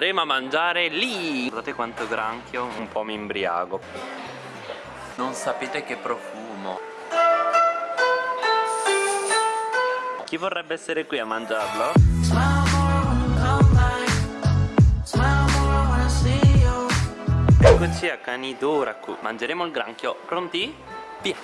andremo a mangiare lì. Guardate quanto granchio, un po' mi imbriago. Non sapete che profumo. Chi vorrebbe essere qui a mangiarlo? Eccoci a Kanidoraku Mangeremo il granchio. Pronti? Via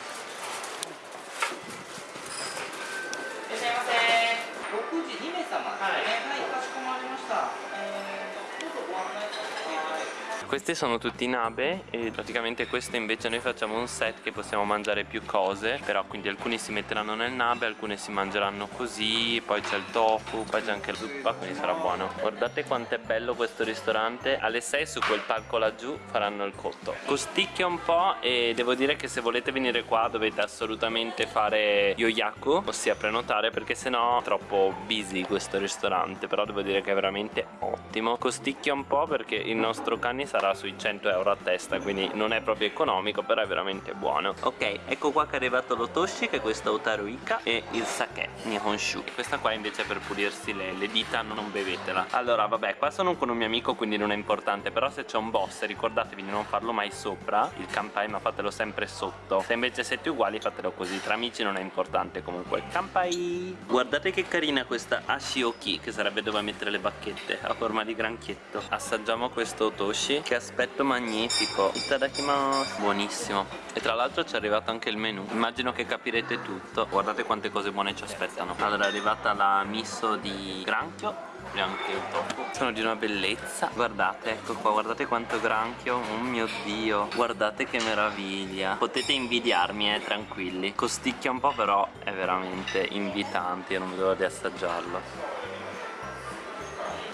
さい Questi sono tutti nabe e praticamente questo invece noi facciamo un set che possiamo mangiare più cose Però quindi alcuni si metteranno nel nabe, alcuni si mangeranno così Poi c'è il tofu, poi c'è anche la zuppa, quindi sarà buono. Guardate quanto è bello questo ristorante. Alle 6 su quel palco laggiù faranno il cotto. Costicchia un po' e devo dire che se volete venire qua dovete assolutamente fare yoyaku Ossia prenotare perché sennò è troppo busy questo ristorante Però devo dire che è veramente ottimo. Costicchia un po' perché il nostro cani sarà sui 100 euro a testa quindi non è proprio economico però è veramente buono. Ok ecco qua che è arrivato l'otoshi che è questo otaruika e il sake nihonshu. E questa qua invece è per pulirsi le, le dita non bevetela. Allora vabbè qua sono con un mio amico quindi non è importante però se c'è un boss ricordatevi di non farlo mai sopra il kampai ma fatelo sempre sotto. Se invece siete uguali fatelo così. Tra amici non è importante comunque. Kampai! Guardate che carina questa ashioki che sarebbe dove mettere le bacchette a forma di granchietto. Assaggiamo questo otoshi che aspetto magnifico. Itadakimasu Buonissimo. E tra l'altro ci è arrivato anche il menù Immagino che capirete tutto. Guardate quante cose buone ci aspettano. Allora è arrivata la miso di granchio e anche il tofu. Sono di una bellezza. Guardate, ecco qua, guardate quanto granchio. Oh mio dio. Guardate che meraviglia. Potete invidiarmi, eh, tranquilli. Costicchia un po' però è veramente invitante. Io non vedo l'ora di assaggiarlo.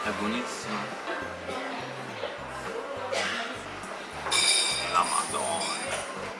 È buonissimo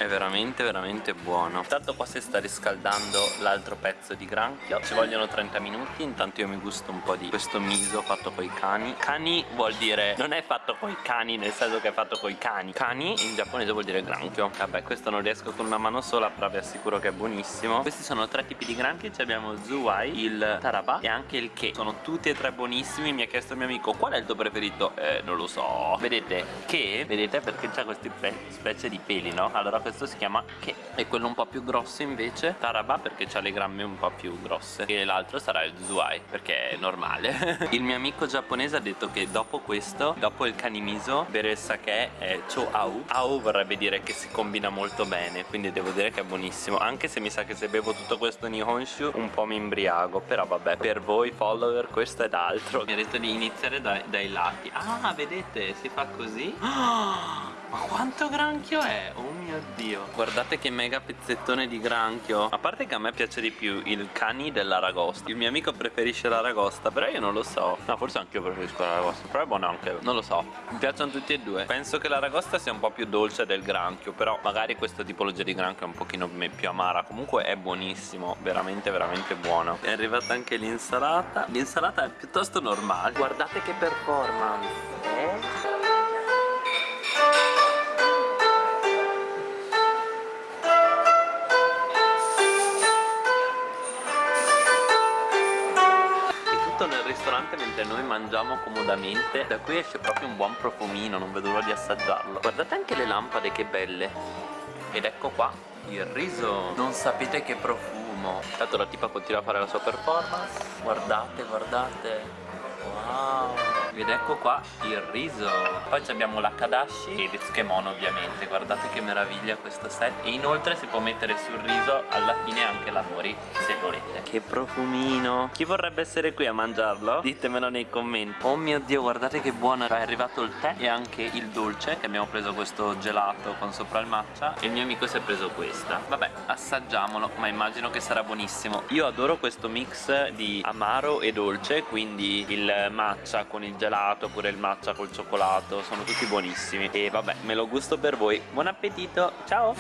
è veramente veramente buono. Intanto qua si sta riscaldando l'altro pezzo di granchio. Ci vogliono 30 minuti. Intanto io mi gusto un po' di questo miso fatto coi cani. Cani vuol dire Non è fatto coi cani nel senso che è fatto coi cani. Cani in giapponese vuol dire granchio. Vabbè questo non riesco con una mano sola Però vi assicuro che è buonissimo. Questi sono tre tipi di granchi. Ci abbiamo Zuwai, il Taraba e anche il Ke Sono tutti e tre buonissimi Mi ha chiesto il mio amico. Qual è il tuo preferito? Eh non lo so. Vedete Ke Vedete? Perché c'ha queste specie di peli no? Allora questo si chiama Ke e quello un po' più grosso invece Taraba perché ha le gramme un po' più grosse e l'altro sarà il Zuai perché è normale. Il mio amico giapponese ha detto che dopo questo dopo il kanimiso bere il sake è cho au au vorrebbe dire che si combina molto bene quindi devo dire che è buonissimo. Anche se mi sa che se bevo tutto questo nihonshu un po' mi imbriago però vabbè per voi follower questo è d'altro. Mi ha detto di iniziare dai, dai lati. Ah vedete si fa così. Oh, ma quanto granchio è? Oh mio dio. Guardate che mega pezzettone di granchio. A parte che a me piace di più il cani dell'aragosta. Il mio amico preferisce l'aragosta Però io non lo so. No forse anche io preferisco l'aragosta Però è buono anche. Non lo so. Mi piacciono tutti e due. Penso che l'aragosta sia un po' più dolce del granchio Però magari questa tipologia di granchio è un pochino più amara. Comunque è buonissimo Veramente veramente buono. È arrivata anche l'insalata. L'insalata è piuttosto normale. Guardate che performance ristorante mentre noi mangiamo comodamente. Da qui esce proprio un buon profumino, non vedo l'ora di assaggiarlo. Guardate anche le lampade che belle. Ed ecco qua il riso. Non sapete che profumo. Tanto la tipa continua a fare la sua performance. Guardate, guardate. Wow ed ecco qua il riso. Poi abbiamo la kadashi e il tsukemono ovviamente. Guardate che meraviglia questo set. E inoltre si può mettere sul riso alla fine anche la nori se volete. Che profumino. Chi vorrebbe essere qui a mangiarlo? ditemelo nei commenti. Oh mio dio guardate che buono. È arrivato il tè e anche il dolce che abbiamo preso questo gelato con sopra il matcha. E il mio amico si è preso questa. Vabbè assaggiamolo ma immagino che sarà buonissimo. Io adoro questo mix di amaro e dolce quindi il matcha con il gelato oppure il matcha col cioccolato sono tutti buonissimi e vabbè me lo gusto per voi buon appetito ciao